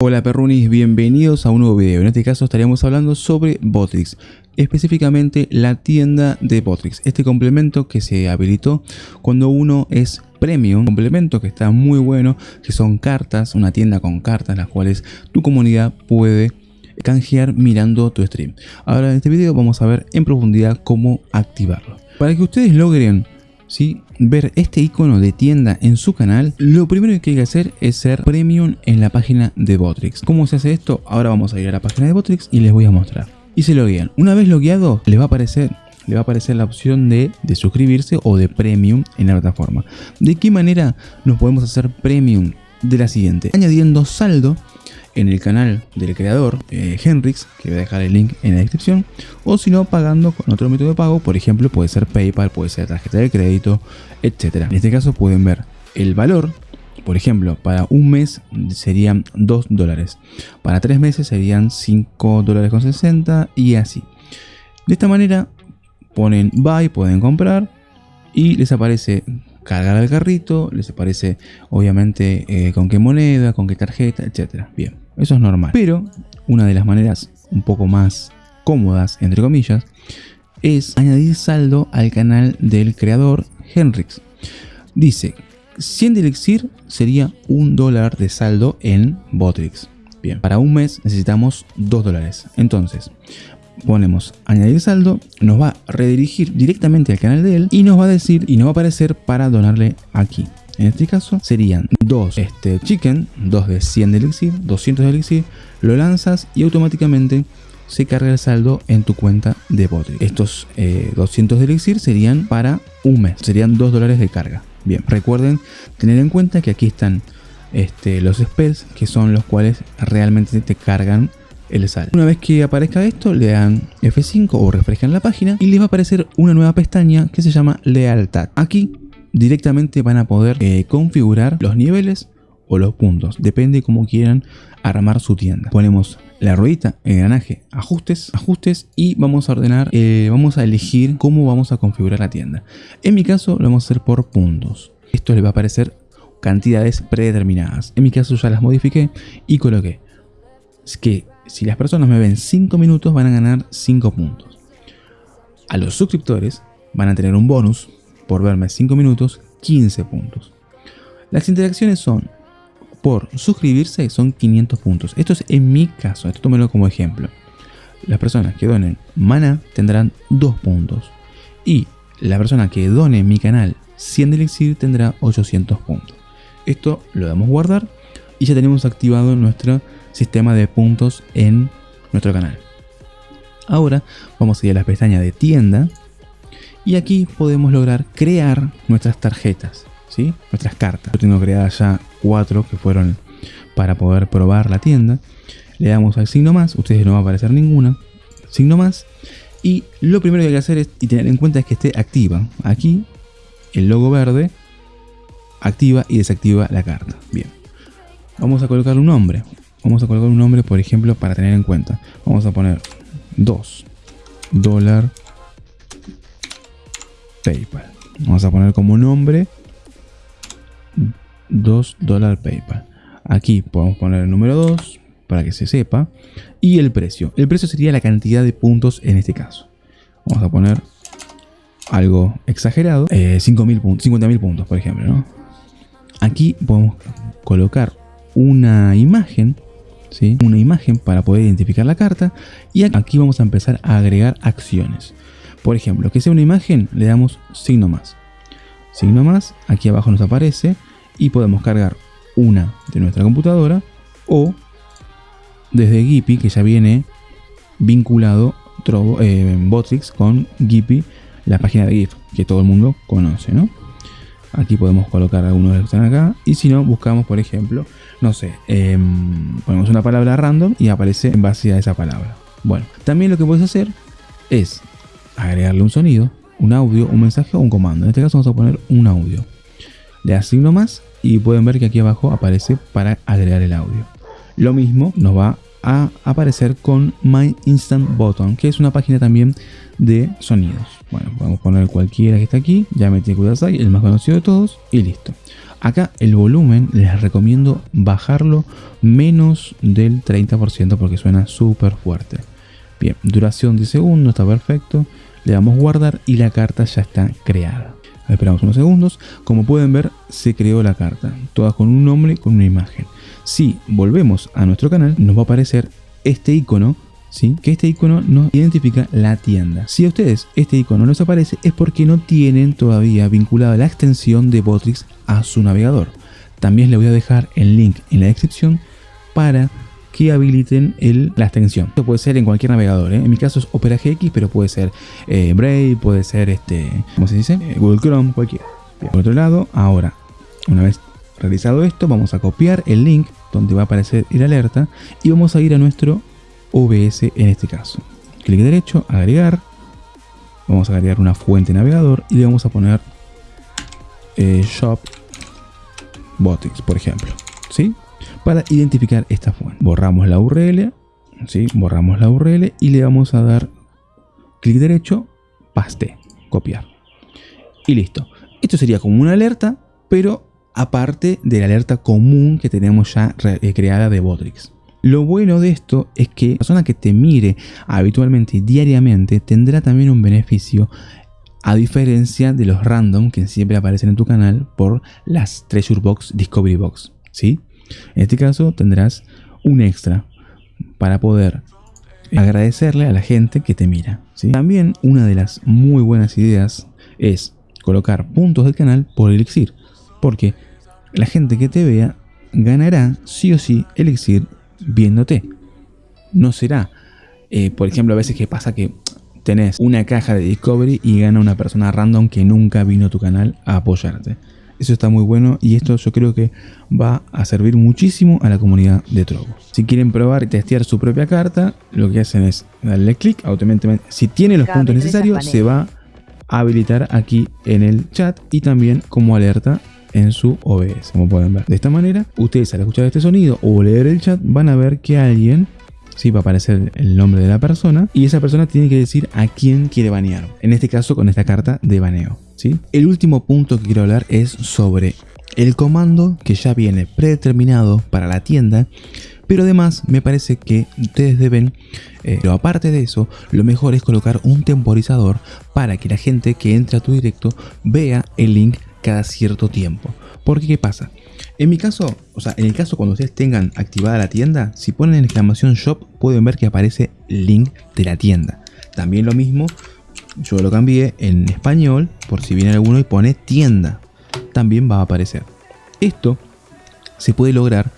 Hola perrunis, bienvenidos a un nuevo video. En este caso estaríamos hablando sobre Botrix, específicamente la tienda de Botrix, este complemento que se habilitó cuando uno es premium, complemento que está muy bueno, que son cartas, una tienda con cartas las cuales tu comunidad puede canjear mirando tu stream. Ahora en este video vamos a ver en profundidad cómo activarlo. Para que ustedes logren ¿sí? Ver este icono de tienda en su canal, lo primero que hay que hacer es ser premium en la página de Botrix. ¿Cómo se hace esto? Ahora vamos a ir a la página de Botrix y les voy a mostrar. Y se loguean. Una vez logueado, les va a aparecer le va a aparecer la opción de, de, suscribirse o de premium en la plataforma. ¿De qué manera nos podemos hacer premium? De la siguiente, añadiendo saldo en el canal del creador, eh, Henrix, que voy a dejar el link en la descripción, o si no, pagando con otro método de pago, por ejemplo, puede ser PayPal, puede ser tarjeta de crédito, etc. En este caso pueden ver el valor, por ejemplo, para un mes serían 2 dólares, para 3 meses serían 5 dólares con 60 y así. De esta manera ponen buy, pueden comprar y les aparece cargar al carrito, les aparece obviamente eh, con qué moneda, con qué tarjeta, etcétera. Bien, eso es normal. Pero una de las maneras un poco más cómodas, entre comillas, es añadir saldo al canal del creador Henrix. Dice, 100 de elixir sería un dólar de saldo en Botrix. Bien, para un mes necesitamos 2 dólares. Entonces, ponemos añadir saldo, nos va a redirigir directamente al canal de él y nos va a decir y nos va a aparecer para donarle aquí. En este caso serían dos este, chicken, dos de 100 de elixir, 200 de elixir, lo lanzas y automáticamente se carga el saldo en tu cuenta de Botry. Estos 200 eh, de elixir serían para un mes, serían 2 dólares de carga. Bien, recuerden tener en cuenta que aquí están este, los spells que son los cuales realmente te cargan el sal. Una vez que aparezca esto, le dan F5 o refrescan la página y les va a aparecer una nueva pestaña que se llama lealtad. Aquí directamente van a poder eh, configurar los niveles o los puntos, depende cómo quieran armar su tienda. Ponemos la ruedita, engranaje, ajustes, ajustes y vamos a ordenar, eh, vamos a elegir cómo vamos a configurar la tienda. En mi caso lo vamos a hacer por puntos. Esto le va a aparecer cantidades predeterminadas. En mi caso ya las modifiqué y coloqué es que si las personas me ven 5 minutos van a ganar 5 puntos. A los suscriptores van a tener un bonus por verme 5 minutos, 15 puntos. Las interacciones son por suscribirse son 500 puntos. Esto es en mi caso, esto tómelo como ejemplo. Las personas que donen mana tendrán 2 puntos. Y la persona que done mi canal 100 de elixir tendrá 800 puntos. Esto lo damos guardar y ya tenemos activado nuestro sistema de puntos en nuestro canal. Ahora vamos a ir a la pestaña de tienda y aquí podemos lograr crear nuestras tarjetas, ¿sí? nuestras cartas. Yo tengo creadas ya cuatro que fueron para poder probar la tienda. Le damos al signo más, ustedes no va a aparecer ninguna. Signo más. Y lo primero que hay que hacer es, y tener en cuenta es que esté activa. Aquí el logo verde activa y desactiva la carta. Bien. Vamos a colocar un nombre. Vamos a colocar un nombre, por ejemplo, para tener en cuenta. Vamos a poner 2 dólar PayPal. Vamos a poner como nombre 2 dólar PayPal. Aquí podemos poner el número 2 para que se sepa. Y el precio. El precio sería la cantidad de puntos en este caso. Vamos a poner algo exagerado. Eh, 50.000 puntos, 50.000 puntos, por ejemplo. Aquí podemos colocar una imagen una imagen para poder identificar la carta y aquí vamos a empezar a agregar acciones. Por ejemplo, que sea una imagen, le damos signo más. Signo más, aquí abajo nos aparece y podemos cargar una de nuestra computadora o desde Gippy que ya viene vinculado eh, Botrix con Gippy, la página de GIF que todo el mundo conoce, ¿no? Aquí podemos colocar algunos de los que están acá. Y si no, buscamos, por ejemplo, no sé, em, ponemos una palabra random y aparece en base a esa palabra. Bueno, también lo que puedes hacer es agregarle un sonido, un audio, un mensaje o un comando. En este caso vamos a poner un audio. Le asigno más y pueden ver que aquí abajo aparece para agregar el audio. Lo mismo nos va a aparecer con My Instant Button, que es una página también de sonidos. Bueno, podemos poner cualquiera que está aquí, ya metí Kudasai, el más conocido de todos, y listo. Acá el volumen les recomiendo bajarlo menos del 30% porque suena súper fuerte. Bien, duración 10 segundos, está perfecto. Le damos guardar y la carta ya está creada. Esperamos unos segundos. Como pueden ver, se creó la carta. Todas con un nombre, con una imagen. Si volvemos a nuestro canal, nos va a aparecer este icono ¿Sí? que este icono nos identifica la tienda. Si a ustedes este icono no les aparece es porque no tienen todavía vinculada la extensión de Botrix a su navegador. También les voy a dejar el link en la descripción para que habiliten la extensión. Esto puede ser en cualquier navegador, ¿eh? en mi caso es Opera GX, pero puede ser eh, Brave, puede ser este, ¿cómo se dice? Eh, Google Chrome, cualquiera. Por otro lado, ahora, una vez realizado esto, vamos a copiar el link donde va a aparecer el alerta y vamos a ir a nuestro OBS en este caso. Clic derecho, agregar, vamos a agregar una fuente navegador y le vamos a poner Shop Botics, por ejemplo, ¿sí? Para identificar esta fuente. Borramos la URL, ¿sí? borramos la URL y le vamos a dar clic derecho, paste, copiar. Y listo. Esto sería como una alerta, pero aparte de la alerta común que tenemos ya eh, creada de Botrix. Lo bueno de esto es que la persona que te mire habitualmente diariamente tendrá también un beneficio a diferencia de los random que siempre aparecen en tu canal por las Treasure Box, Discovery Box, ¿sí? En este caso tendrás un extra para poder agradecerle a la gente que te mira. También una de las muy buenas ideas es colocar puntos del canal por elixir. Porque la gente que te vea ganará sí o sí elixir viéndote. No será, eh, por ejemplo, a veces que pasa que tenés una caja de Discovery y gana una persona random que nunca vino a tu canal a apoyarte. Eso está muy bueno y esto yo creo que va a servir muchísimo a la comunidad de Trovo. Si quieren probar y testear su propia carta, lo que hacen es darle clic automáticamente. Si tiene los puntos necesarios, se va a habilitar aquí en el chat y también como alerta en su OBS, como pueden ver. De esta manera, ustedes al escuchar este sonido o leer el chat van a ver que alguien ¿sí? va a aparecer el nombre de la persona y esa persona tiene que decir a quién quiere banear. En este caso con esta carta de baneo. El último punto que quiero hablar es sobre el comando que ya viene predeterminado para la tienda, pero además me parece que ustedes deben, eh, pero aparte de eso, lo mejor es colocar un temporizador para que la gente que entre a tu directo vea el link cada cierto tiempo. Porque ¿qué pasa? En mi caso, o sea, en el caso cuando ustedes tengan activada la tienda, si ponen exclamación shop pueden ver que aparece el link de la tienda. También lo mismo yo lo cambié en español por si viene alguno y pone tienda. También va a aparecer. Esto se puede lograr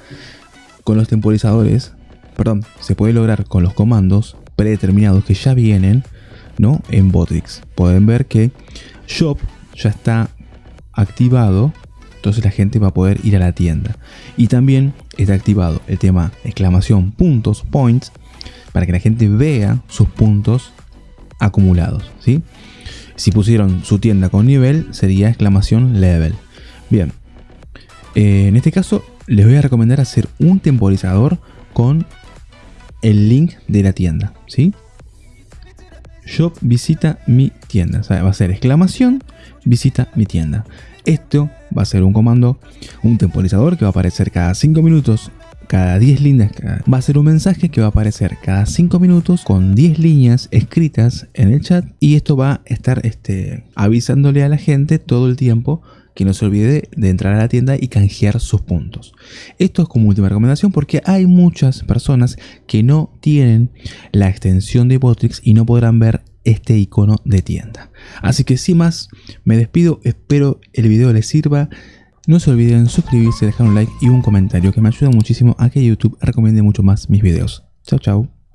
con los temporizadores, perdón, se puede lograr con los comandos predeterminados que ya vienen ¿no? en Botrix. Pueden ver que Shop ya está activado, entonces la gente va a poder ir a la tienda. Y también está activado el tema exclamación puntos, points, para que la gente vea sus puntos acumulados. ¿sí? Si pusieron su tienda con nivel, sería exclamación level. Bien, eh, en este caso les voy a recomendar hacer un temporizador con el link de la tienda. ¿sí? Shop visita mi tienda. va a ser exclamación visita mi tienda. Esto va a ser un comando, un temporizador que va a aparecer cada 5 minutos cada 10 líneas va a ser un mensaje que va a aparecer cada 5 minutos con 10 líneas escritas en el chat y esto va a estar este, avisándole a la gente todo el tiempo que no se olvide de entrar a la tienda y canjear sus puntos. Esto es como última recomendación porque hay muchas personas que no tienen la extensión de Botrix y no podrán ver este icono de tienda. Así que sin más, me despido, espero el video les sirva. No se olviden suscribirse, dejar un like y un comentario que me ayuda muchísimo a que YouTube recomiende mucho más mis videos. Chao, chao.